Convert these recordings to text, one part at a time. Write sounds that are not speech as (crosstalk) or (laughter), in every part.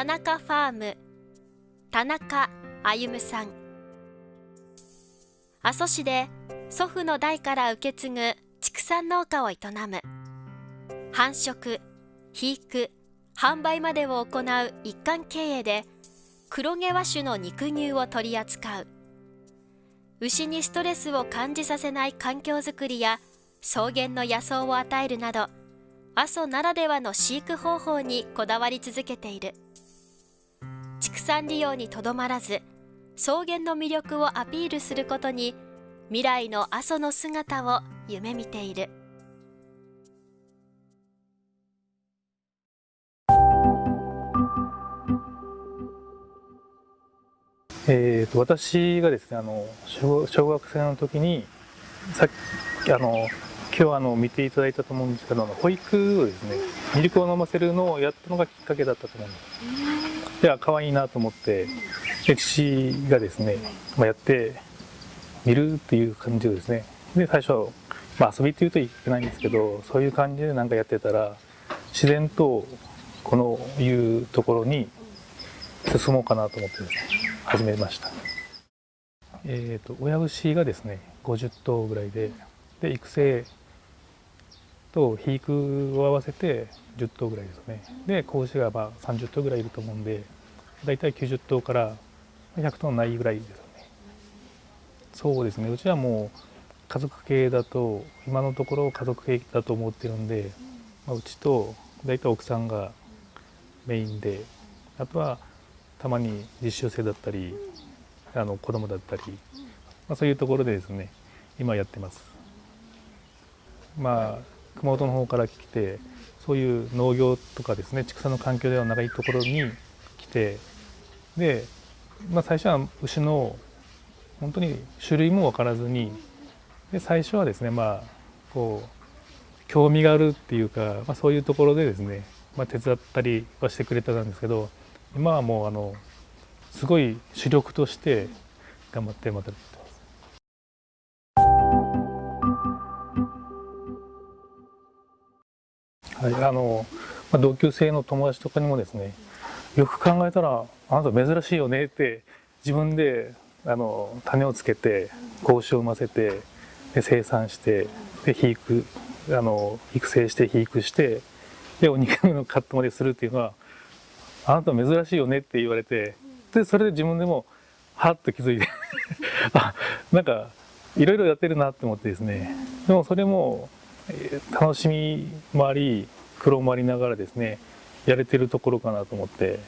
田中ファーム。田中歩さん。阿蘇市で祖父の代から受け継ぐ畜産農家を営む。繁殖肥育販売までを行う一貫経営で黒毛和種の肉乳を取り扱う。牛にストレスを感じさせない環境づくりや草原の野草を与えるなど阿蘇ならではの飼育方法にこだわり続けている。産利用にとどまらず草原の魅力をアピールすることに未来の阿蘇の姿を夢見ている。えーと、私がですねあの小小学生の時にさっきあの今日あの見ていただいたと思うんですけど保育をですねミルクを飲ませるのをやったのがきっかけだったと思うんですいや可愛いなと思ってで父がですね、まあ、やってみるっていう感じでですねで最初、まあ、遊びっていうといけないんですけどそういう感じで何かやってたら自然とこのいうところに進もうかなと思ってですね始めました。えーと、親牛がですね50頭ぐらいでで育成と肥育を合わせて10頭ぐらいですね。で子牛がまあ30頭ぐらいいると思うんでだいたい90頭から100頭ないぐらいですよね。そうですね。うちはもう家族系だと今のところ家族系だと思ってるんで、まあ、うちと大体奥さんがメインであとはたまに実習生だったりあの子供だったり、まあ、そういうところでですね今やってます。まあ熊本の方から来てそういう農業とかですね畜産の環境ではないところに来てで、まあ、最初は牛の本当に種類も分からずにで最初はですねまあこう興味があるっていうか、まあ、そういうところでですね、まあ、手伝ったりはしてくれてたんですけど今はもうあのすごい主力として頑張ってまたはい、あの、まあ、同級生の友達とかにもですねよく考えたらあなた珍しいよねって自分であの種をつけて格子を産ませてで生産してで肥育あの育成して肥育してでお肉のカットまでするっていうのはあなた珍しいよねって言われてでそれで自分でもはっと気づいて (laughs) あなんかいろいろやってるなって思ってですね。でもそれも楽しみもあり苦労もありながらですねやれてるところかなと思って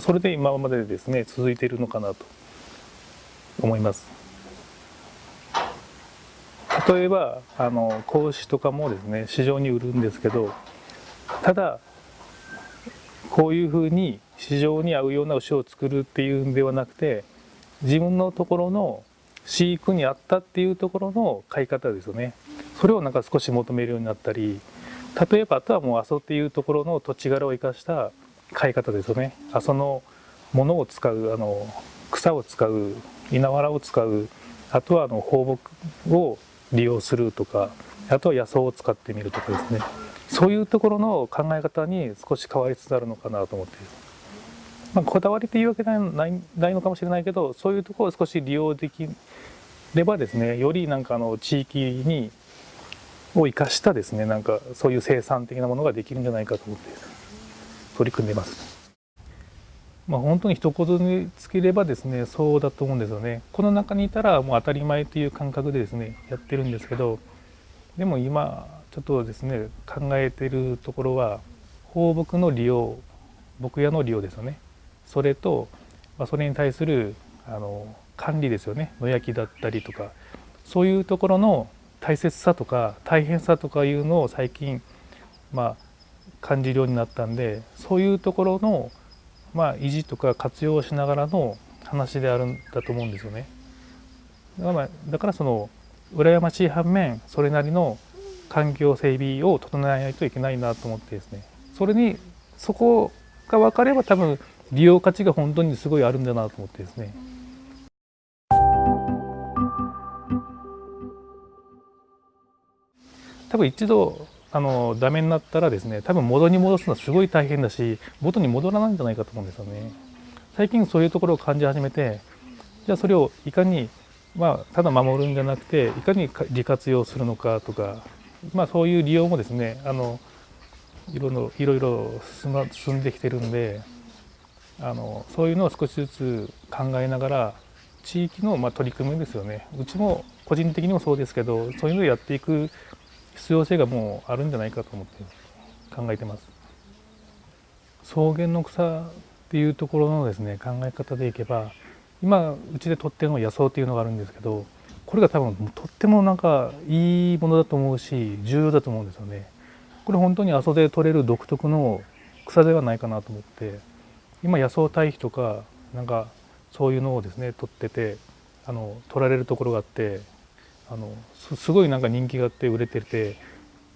それで今までですね続いているのかなと思います。例えばあの子牛とかもですね市場に売るんですけどただこういうふうに市場に合うような牛を作るっていうんではなくて自分のところの飼育に合ったっていうところの飼い方ですよね。それをなんか少し求めるようになったり例えばあとはもう阿蘇っていうところの土地柄を生かした飼い方ですよね。阿蘇のものを使うあの草を使う稲わらを使うあとはあの放牧を利用するとかあとは野草を使ってみるとかですね。そういうところの考え方に少し変わりつつあるのかなと思ってまあ、こだわりというわけではないないのかもしれないけどそういうところを少し利用できればですねよりなんかあの地域にを生かしたですねなんかそういう生産的なものができるんじゃないかと思って取り組んでます。まあ、本当に一言につければですねそうだと思うんですよね。この中にいたらもう当たり前という感覚でですねやってるんですけどでも今ちょっとですね考えてるところは放牧の利用牧屋の利用ですよねそれと、まあ、それに対するあの管理ですよね野焼きだったりとかそういうところの大切さとか大変さとかいうのを最近まあ感じるようになったんでそういうところのまあ維持とか活用しながらの話であるんだと思うんですよね。だからだからその羨ましい反面それなりの環境整備を整えないといけないなと思ってですねそれにそこが分かれば多分利用価値が本当にすごいあるんだなと思ってですね。多分一度あのダメになったらですね多分元に戻すのはすごい大変だし元に戻らないんじゃないかと思うんですよね。最近そういうところを感じ始めてじゃあそれをいかにまあただ守るんじゃなくていかに利活用するのかとかまあそういう利用もですねあのいろいろ進んできてるんであのそういうのを少しずつ考えながら地域のま取り組みですよねうちも個人的にもそうですけどそういうのをやっていく必要性がもうあるんじゃないかと思って考えてます。草原の草っていうところのですね考え方でいけば今うちで取ってるのは野草っていうのがあるんですけどこれが多分とってもなんかいいものだと思うし重要だと思うんですよね。これ本当に阿蘇で取れる独特の草ではないかなと思って今野草堆肥とかなんかそういうのをですね取っててあの取られるところがあってあのすごいなんか人気があって売れてて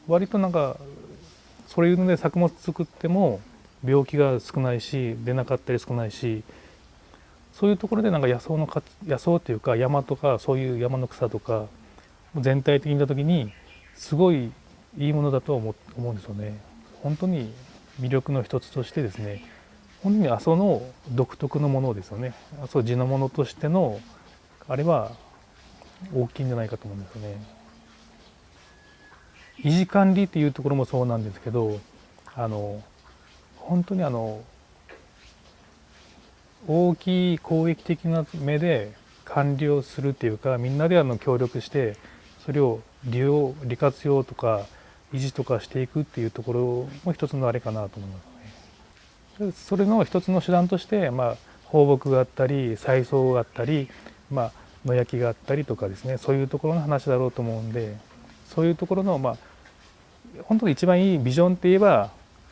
割となんかそういうので作物作っても病気が少ないし出なかったり少ないしそういうところでなんか野草の野草っていうか山とかそういう山の草とか全体的に見た時にすごいいいものだと思思うんですよね。本当に魅力の一つとしてですね本当に阿蘇の独特のものですよね阿蘇地のものとしてのあれは大きいんじゃないかと思うんですよね。維持管理っていうところもそうなんですけどあの本当にあの大きい公益的な目で管理をするっていうかみんなであの協力してそれを利用利活用とか維持とかしていくっていうところも一つのあれかなと思いますね。それの一つの手段として、まあ、放牧があったり再送があったり、まあ、野焼きがあったりとかですねそういうところの話だろうと思うんでそういうところのまあ本当に一番いいビジョンって言えば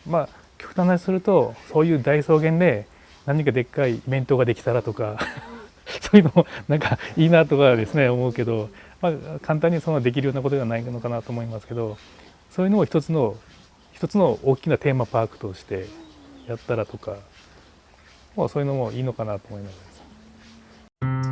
まあ極端な話するとそういう大草原で何かでっかいイベントができたらとか (laughs) そういうのもなんかいいなとかですね思うけど、まあ、簡単にそのできるようなことではないのかなと思いますけどそういうのを一つの一つの大きなテーマパークとしてやったらとか、まあ、そういうのもいいのかなと思います。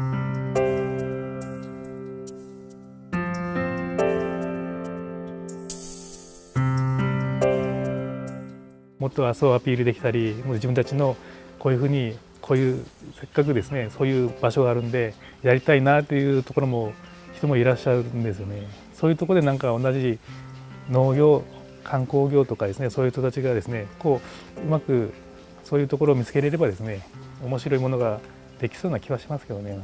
もっと阿蘇をアピールできたりもう自分たちのこういうふうにこういうせっかくですねそういう場所があるんでやりたいなというところも人もいらっしゃるんですよね。そういうとこでなんか同じ農業観光業とかですねそういう人たちがですねこううまくそういうところを見つけれればですね面白いものができそうな気はしますけどね。